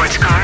sports car.